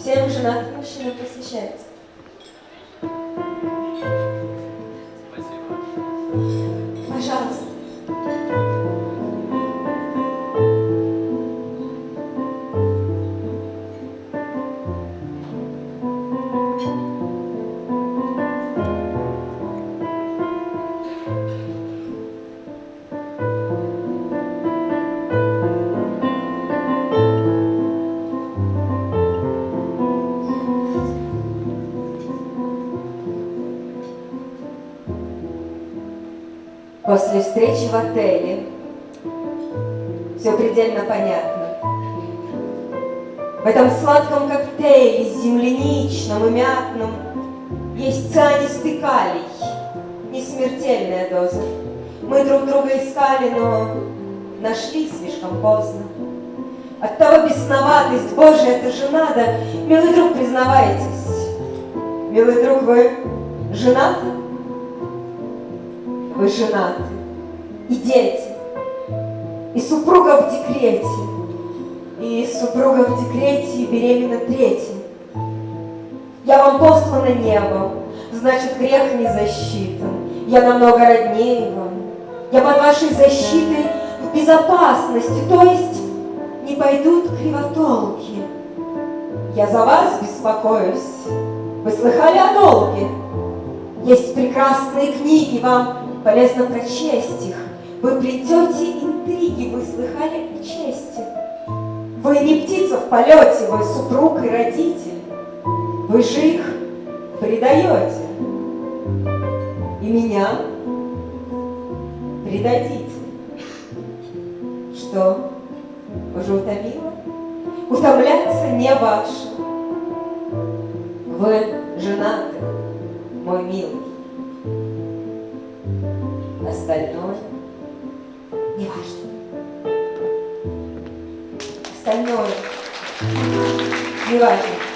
всем женатым мужчинам посвящается. После встречи в отеле все предельно понятно. В этом сладком коктейле, земляничном и мятном, есть цианистый калий, не смертельная доза. Мы друг друга искали, но нашли слишком поздно. Оттого бесноватость, Боже, это же надо. Милый друг, признавайтесь, милый друг, вы женаты? Вы женаты, и дети, и супруга в декрете, и супруга в декрете, и беременна третьим. Я вам послана небом, значит, грех не засчитан. Я намного роднее вам. Я под вашей защитой в безопасности, то есть не пойдут кривотолки. Я за вас беспокоюсь. Вы слыхали о долге? Есть прекрасные книги, вам полезно прочесть их. Вы плетете интриги, вы слыхали о чести. Вы не птица в полете, вы супруг и родитель. Вы же их предаете. И меня предадите. Что, уже утомило? Утомляться не ваше. Вы женаты, мой милый. Остальное не важно. Остальное не важно.